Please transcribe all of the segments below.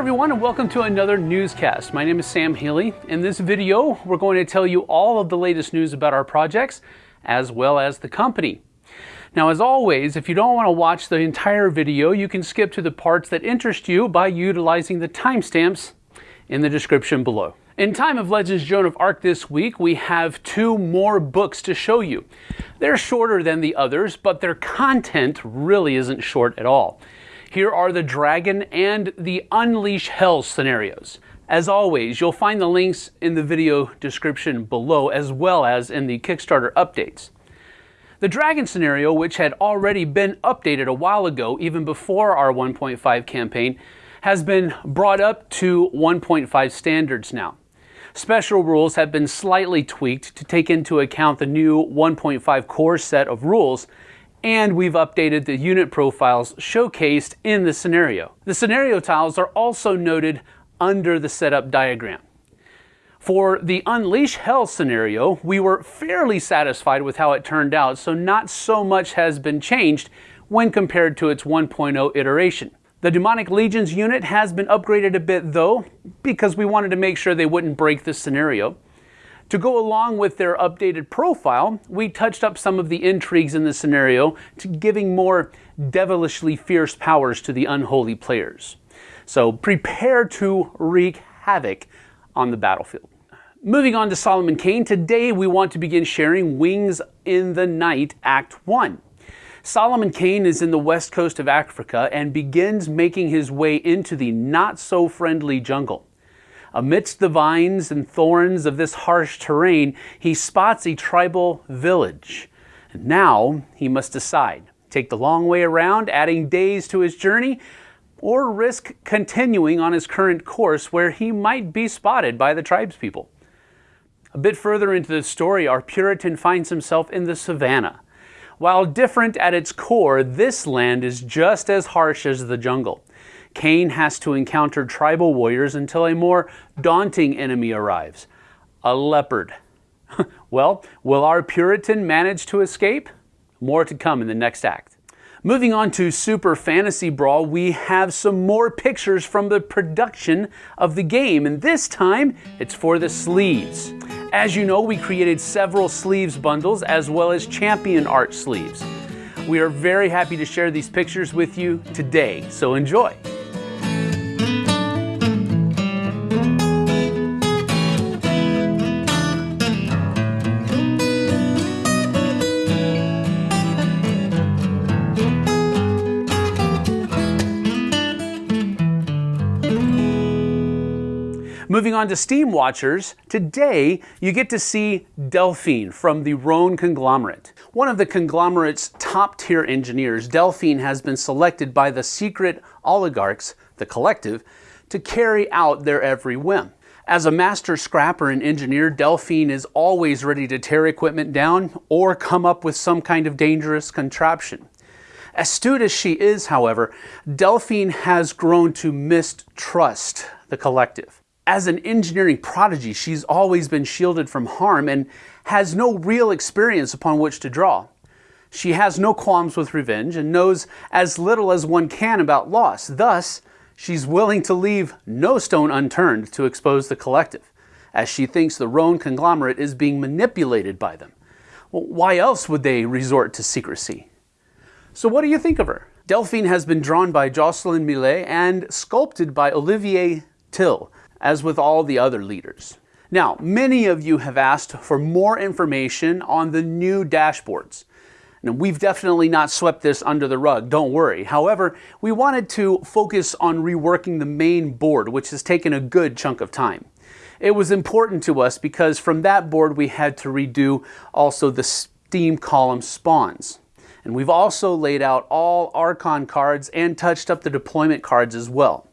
everyone and welcome to another newscast. My name is Sam Healy. In this video, we're going to tell you all of the latest news about our projects as well as the company. Now, as always, if you don't want to watch the entire video, you can skip to the parts that interest you by utilizing the timestamps in the description below. In Time of Legends Joan of Arc this week, we have two more books to show you. They're shorter than the others, but their content really isn't short at all. Here are the Dragon and the Unleash Hell scenarios. As always, you'll find the links in the video description below as well as in the Kickstarter updates. The Dragon scenario, which had already been updated a while ago, even before our 1.5 campaign, has been brought up to 1.5 standards now. Special rules have been slightly tweaked to take into account the new 1.5 core set of rules and we've updated the unit profiles showcased in the scenario. The scenario tiles are also noted under the setup diagram. For the Unleash Hell scenario, we were fairly satisfied with how it turned out, so not so much has been changed when compared to its 1.0 iteration. The Demonic Legions unit has been upgraded a bit though, because we wanted to make sure they wouldn't break the scenario. To go along with their updated profile, we touched up some of the intrigues in the scenario to giving more devilishly fierce powers to the unholy players. So prepare to wreak havoc on the battlefield. Moving on to Solomon Kane, today we want to begin sharing Wings in the Night Act 1. Solomon Kane is in the west coast of Africa and begins making his way into the not so friendly jungle. Amidst the vines and thorns of this harsh terrain, he spots a tribal village. Now he must decide take the long way around, adding days to his journey, or risk continuing on his current course where he might be spotted by the tribespeople. A bit further into the story, our Puritan finds himself in the savannah. While different at its core, this land is just as harsh as the jungle. Kane has to encounter tribal warriors until a more daunting enemy arrives a leopard. well, will our Puritan manage to escape? More to come in the next act. Moving on to Super Fantasy Brawl, we have some more pictures from the production of the game, and this time it's for the sleeves. As you know, we created several sleeves bundles as well as champion art sleeves. We are very happy to share these pictures with you today, so enjoy. Moving on to Steam Watchers, today you get to see Delphine from the Rhone conglomerate. One of the conglomerate's top tier engineers, Delphine has been selected by the secret oligarchs, the collective, to carry out their every whim. As a master scrapper and engineer, Delphine is always ready to tear equipment down or come up with some kind of dangerous contraption. Astute as she is, however, Delphine has grown to mistrust the collective. As an engineering prodigy, she's always been shielded from harm and has no real experience upon which to draw. She has no qualms with revenge and knows as little as one can about loss. Thus, she's willing to leave no stone unturned to expose the collective, as she thinks the Rhone conglomerate is being manipulated by them. Well, why else would they resort to secrecy? So what do you think of her? Delphine has been drawn by Jocelyn Millet and sculpted by Olivier Till, as with all the other leaders. Now, many of you have asked for more information on the new dashboards. Now, we've definitely not swept this under the rug, don't worry. However, we wanted to focus on reworking the main board, which has taken a good chunk of time. It was important to us because from that board we had to redo also the Steam column spawns. And we've also laid out all Archon cards and touched up the deployment cards as well.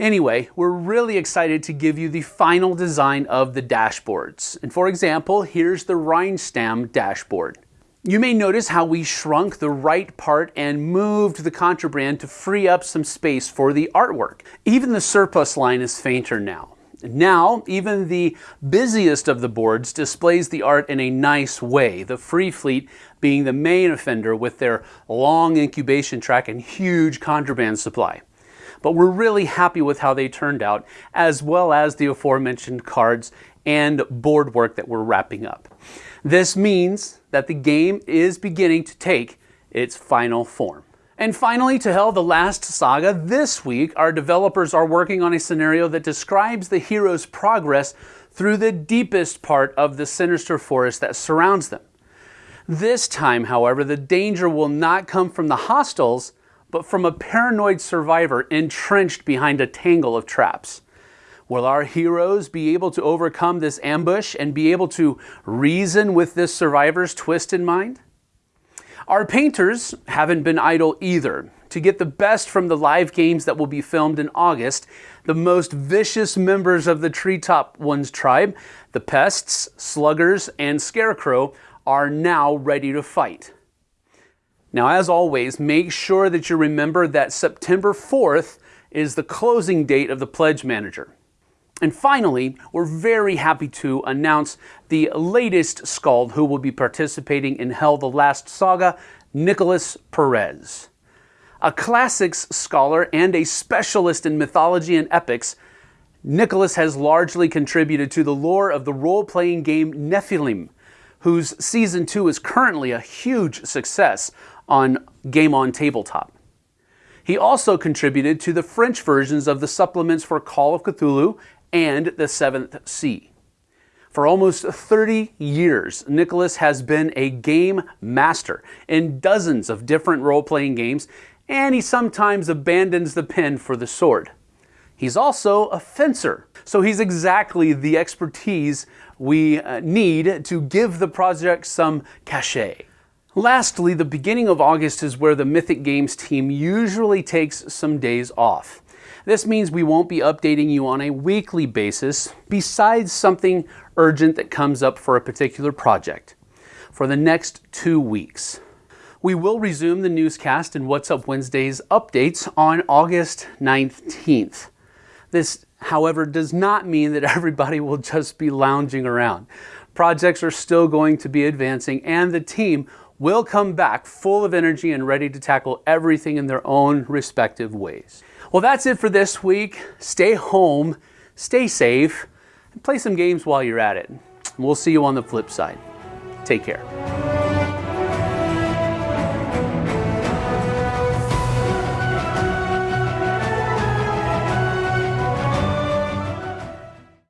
Anyway, we're really excited to give you the final design of the dashboards. And for example, here's the Reinstam dashboard. You may notice how we shrunk the right part and moved the contraband to free up some space for the artwork. Even the surplus line is fainter now. Now, even the busiest of the boards displays the art in a nice way, the Free Fleet being the main offender with their long incubation track and huge contraband supply. But we're really happy with how they turned out, as well as the aforementioned cards and board work that we're wrapping up. This means that the game is beginning to take its final form. And finally, to Hel the Last Saga, this week our developers are working on a scenario that describes the hero's progress through the deepest part of the sinister forest that surrounds them. This time, however, the danger will not come from the hostiles, but from a paranoid survivor entrenched behind a tangle of traps. Will our heroes be able to overcome this ambush and be able to reason with this survivor's twist in mind? Our painters haven't been idle either. To get the best from the live games that will be filmed in August, the most vicious members of the Treetop Ones tribe, the Pests, Sluggers, and Scarecrow, are now ready to fight. Now, as always, make sure that you remember that September 4th is the closing date of the Pledge Manager. And finally, we're very happy to announce the latest Skald who will be participating in Hel the Last Saga, Nicholas Perez. A classics scholar and a specialist in mythology and epics, Nicholas has largely contributed to the lore of the role-playing game Nephilim, whose Season 2 is currently a huge success on Game On Tabletop. He also contributed to the French versions of the supplements for Call of Cthulhu and the Seventh Sea. For almost 30 years, Nicholas has been a game master in dozens of different role-playing games, and he sometimes abandons the pen for the sword. He's also a fencer, so he's exactly the expertise we uh, need to give the project some cachet. Lastly, the beginning of August is where the Mythic Games team usually takes some days off. This means we won't be updating you on a weekly basis besides something urgent that comes up for a particular project for the next two weeks. We will resume the newscast and What's Up Wednesdays updates on August 19th. This, however, does not mean that everybody will just be lounging around. Projects are still going to be advancing and the team will come back full of energy and ready to tackle everything in their own respective ways. Well, that's it for this week. Stay home, stay safe, and play some games while you're at it. We'll see you on the flip side. Take care.